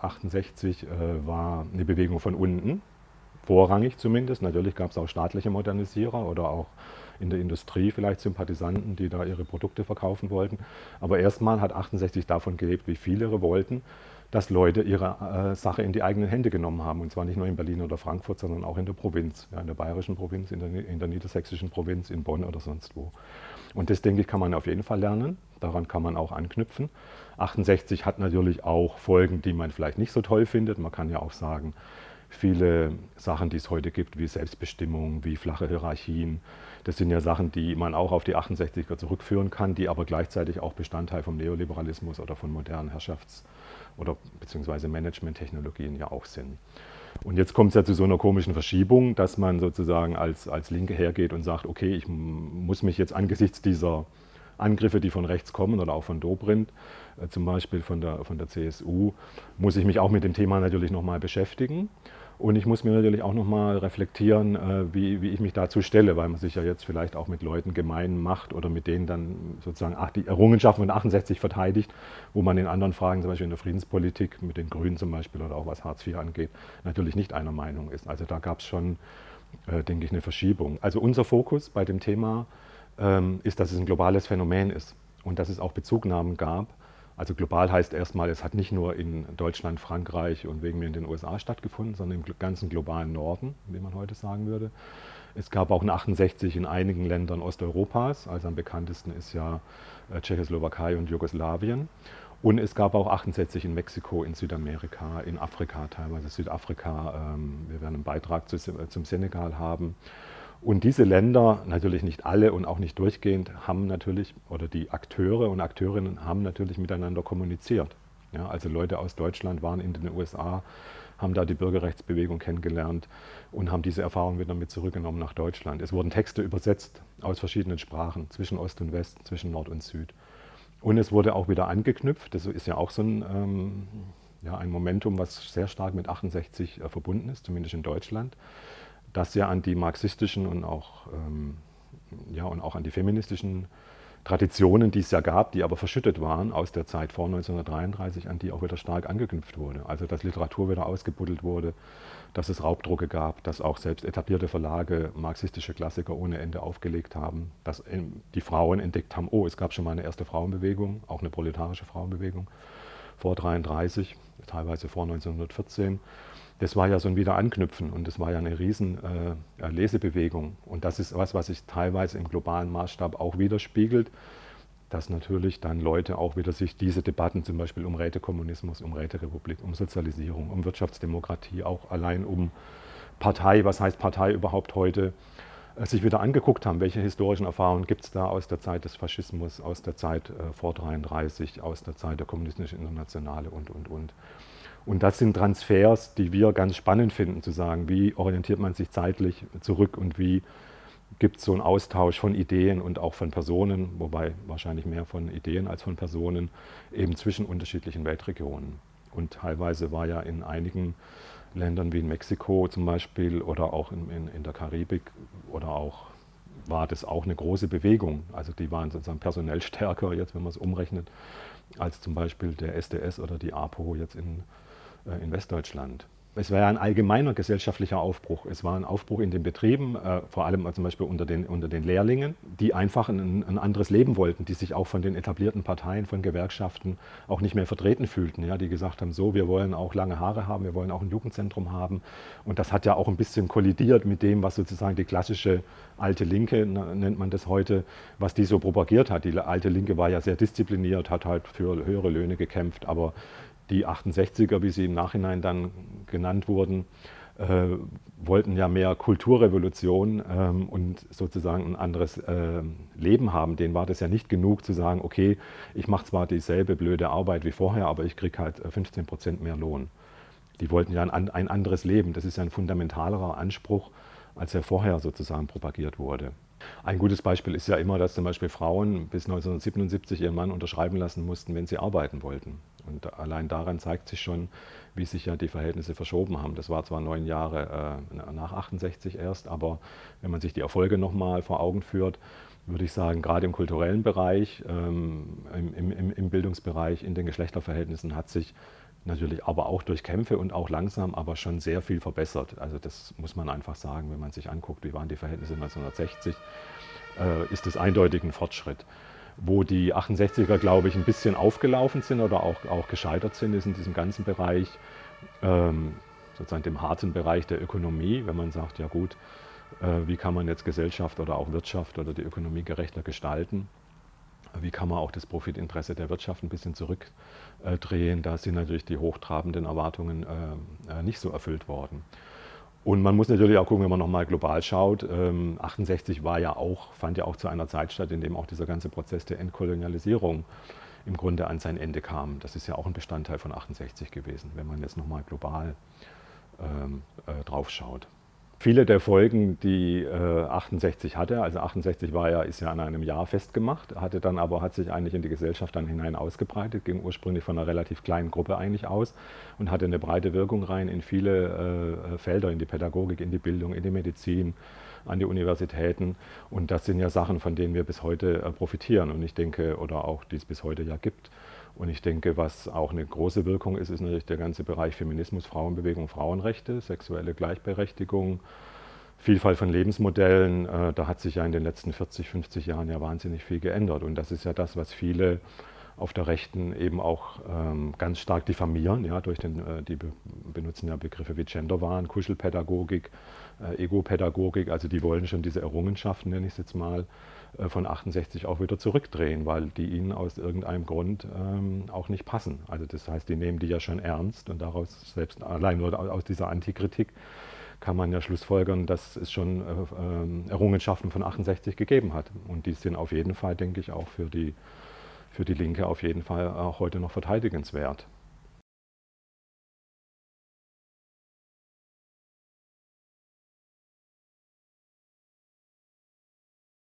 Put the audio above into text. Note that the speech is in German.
68 äh, war eine Bewegung von unten, vorrangig zumindest. Natürlich gab es auch staatliche Modernisierer oder auch in der Industrie vielleicht Sympathisanten, die da ihre Produkte verkaufen wollten. Aber erstmal hat 68 davon gelebt, wie viele Revolten, dass Leute ihre äh, Sache in die eigenen Hände genommen haben. Und zwar nicht nur in Berlin oder Frankfurt, sondern auch in der Provinz, ja, in der bayerischen Provinz, in der, in der niedersächsischen Provinz, in Bonn oder sonst wo. Und das, denke ich, kann man auf jeden Fall lernen. Daran kann man auch anknüpfen. 68 hat natürlich auch Folgen, die man vielleicht nicht so toll findet. Man kann ja auch sagen, viele Sachen, die es heute gibt, wie Selbstbestimmung, wie flache Hierarchien, das sind ja Sachen, die man auch auf die 68er zurückführen kann, die aber gleichzeitig auch Bestandteil vom Neoliberalismus oder von modernen Herrschafts- oder beziehungsweise Managementtechnologien ja auch sind. Und jetzt kommt es ja zu so einer komischen Verschiebung, dass man sozusagen als, als Linke hergeht und sagt, okay, ich muss mich jetzt angesichts dieser Angriffe, die von rechts kommen oder auch von Dobrindt, äh, zum Beispiel von der, von der CSU, muss ich mich auch mit dem Thema natürlich nochmal beschäftigen. Und ich muss mir natürlich auch nochmal reflektieren, äh, wie, wie ich mich dazu stelle, weil man sich ja jetzt vielleicht auch mit Leuten gemein macht oder mit denen dann sozusagen die Errungenschaften von 68 verteidigt, wo man in anderen Fragen, zum Beispiel in der Friedenspolitik, mit den Grünen zum Beispiel oder auch was Hartz IV angeht, natürlich nicht einer Meinung ist. Also da gab es schon, äh, denke ich, eine Verschiebung. Also unser Fokus bei dem Thema ähm, ist, dass es ein globales Phänomen ist und dass es auch Bezugnahmen gab also global heißt erstmal, es hat nicht nur in Deutschland, Frankreich und wegen mir in den USA stattgefunden, sondern im ganzen globalen Norden, wie man heute sagen würde. Es gab auch eine 68 in einigen Ländern Osteuropas, also am bekanntesten ist ja äh, Tschechoslowakei und Jugoslawien. Und es gab auch 68 in Mexiko, in Südamerika, in Afrika, teilweise Südafrika. Ähm, wir werden einen Beitrag zum Senegal haben. Und diese Länder, natürlich nicht alle und auch nicht durchgehend, haben natürlich, oder die Akteure und Akteurinnen haben natürlich miteinander kommuniziert. Ja, also Leute aus Deutschland waren in den USA, haben da die Bürgerrechtsbewegung kennengelernt und haben diese Erfahrung wieder mit zurückgenommen nach Deutschland. Es wurden Texte übersetzt aus verschiedenen Sprachen, zwischen Ost und West, zwischen Nord und Süd. Und es wurde auch wieder angeknüpft, das ist ja auch so ein, ähm, ja, ein Momentum, was sehr stark mit 68 äh, verbunden ist, zumindest in Deutschland das ja an die marxistischen und auch, ähm, ja, und auch an die feministischen Traditionen, die es ja gab, die aber verschüttet waren aus der Zeit vor 1933, an die auch wieder stark angeknüpft wurde. Also dass Literatur wieder ausgebuddelt wurde, dass es Raubdrucke gab, dass auch selbst etablierte Verlage marxistische Klassiker ohne Ende aufgelegt haben, dass die Frauen entdeckt haben, oh, es gab schon mal eine erste Frauenbewegung, auch eine proletarische Frauenbewegung vor 1933, teilweise vor 1914 das war ja so ein Wiederanknüpfen und das war ja eine riesen äh, Lesebewegung. Und das ist was, was sich teilweise im globalen Maßstab auch widerspiegelt, dass natürlich dann Leute auch wieder sich diese Debatten zum Beispiel um Rätekommunismus, um Räterepublik, um Sozialisierung, um Wirtschaftsdemokratie, auch allein um Partei, was heißt Partei überhaupt heute, sich wieder angeguckt haben, welche historischen Erfahrungen gibt es da aus der Zeit des Faschismus, aus der Zeit äh, vor 1933, aus der Zeit der kommunistischen Internationale und, und, und. Und das sind Transfers, die wir ganz spannend finden, zu sagen, wie orientiert man sich zeitlich zurück und wie gibt es so einen Austausch von Ideen und auch von Personen, wobei wahrscheinlich mehr von Ideen als von Personen, eben zwischen unterschiedlichen Weltregionen. Und teilweise war ja in einigen Ländern wie in Mexiko zum Beispiel oder auch in, in, in der Karibik oder auch war das auch eine große Bewegung. Also die waren sozusagen personell stärker, jetzt wenn man es umrechnet, als zum Beispiel der SDS oder die APO jetzt in äh, in Westdeutschland. Es war ja ein allgemeiner gesellschaftlicher Aufbruch. Es war ein Aufbruch in den Betrieben, äh, vor allem zum Beispiel unter den, unter den Lehrlingen, die einfach ein, ein, anderes Leben wollten, die sich auch von den etablierten Parteien, von Gewerkschaften auch nicht mehr vertreten fühlten. Ja, die gesagt haben, so, wir wollen auch lange Haare haben, wir wollen auch ein Jugendzentrum haben. Und das hat ja auch ein bisschen kollidiert mit dem, was sozusagen die klassische alte Linke, nennt man das heute, was die so propagiert hat. Die alte Linke war ja sehr diszipliniert, hat halt für höhere Löhne gekämpft, aber die 68er, wie sie im Nachhinein dann genannt wurden, äh, wollten ja mehr Kulturrevolution ähm, und sozusagen ein anderes äh, Leben haben. Denen war das ja nicht genug zu sagen, okay, ich mache zwar dieselbe blöde Arbeit wie vorher, aber ich kriege halt 15 äh, Prozent mehr Lohn. Die wollten ja ein, ein anderes Leben. Das ist ja ein fundamentalerer Anspruch, als er vorher sozusagen propagiert wurde. Ein gutes Beispiel ist ja immer, dass zum Beispiel Frauen bis 1977 ihren Mann unterschreiben lassen mussten, wenn sie arbeiten wollten. Und allein daran zeigt sich schon, wie sich ja die Verhältnisse verschoben haben. Das war zwar neun Jahre äh, nach 68 erst, aber wenn man sich die Erfolge nochmal vor Augen führt, würde ich sagen, gerade im kulturellen Bereich, ähm, im, im, im Bildungsbereich, in den Geschlechterverhältnissen hat sich natürlich aber auch durch Kämpfe und auch langsam, aber schon sehr viel verbessert. Also das muss man einfach sagen, wenn man sich anguckt, wie waren die Verhältnisse 1960, äh, ist es eindeutig ein Fortschritt. Wo die 68er, glaube ich, ein bisschen aufgelaufen sind oder auch, auch gescheitert sind, ist in diesem ganzen Bereich, ähm, sozusagen dem harten Bereich der Ökonomie, wenn man sagt, ja gut, äh, wie kann man jetzt Gesellschaft oder auch Wirtschaft oder die Ökonomie gerechter gestalten wie kann man auch das Profitinteresse der Wirtschaft ein bisschen zurückdrehen. Da sind natürlich die hochtrabenden Erwartungen äh, äh, nicht so erfüllt worden. Und man muss natürlich auch gucken, wenn man nochmal global schaut, 68 ähm, war ja auch, fand ja auch zu einer Zeit statt, in dem auch dieser ganze Prozess der Entkolonialisierung im Grunde an sein Ende kam. Das ist ja auch ein Bestandteil von 68 gewesen, wenn man jetzt nochmal global ähm, äh, drauf schaut. Viele der Folgen, die äh, 68 hatte, also 68 war ja, ist ja an einem Jahr festgemacht, hatte dann aber, hat sich eigentlich in die Gesellschaft dann hinein ausgebreitet, ging ursprünglich von einer relativ kleinen Gruppe eigentlich aus und hatte eine breite Wirkung rein in viele äh, Felder, in die Pädagogik, in die Bildung, in die Medizin, an die Universitäten. Und das sind ja Sachen, von denen wir bis heute äh, profitieren und ich denke, oder auch die es bis heute ja gibt. Und ich denke, was auch eine große Wirkung ist, ist natürlich der ganze Bereich Feminismus, Frauenbewegung, Frauenrechte, sexuelle Gleichberechtigung, Vielfalt von Lebensmodellen. Äh, da hat sich ja in den letzten 40, 50 Jahren ja wahnsinnig viel geändert. Und das ist ja das, was viele auf der Rechten eben auch ähm, ganz stark diffamieren. Ja, durch den, äh, die benutzen ja Begriffe wie Genderwahn, Kuschelpädagogik, äh, Egopädagogik. Also die wollen schon diese Errungenschaften, nenne ich es jetzt mal, äh, von 68 auch wieder zurückdrehen, weil die ihnen aus irgendeinem Grund ähm, auch nicht passen. Also das heißt, die nehmen die ja schon ernst und daraus selbst allein nur aus dieser Antikritik kann man ja schlussfolgern, dass es schon äh, äh, Errungenschaften von 68 gegeben hat. Und die sind auf jeden Fall, denke ich, auch für die, für die Linke auf jeden Fall auch heute noch verteidigenswert.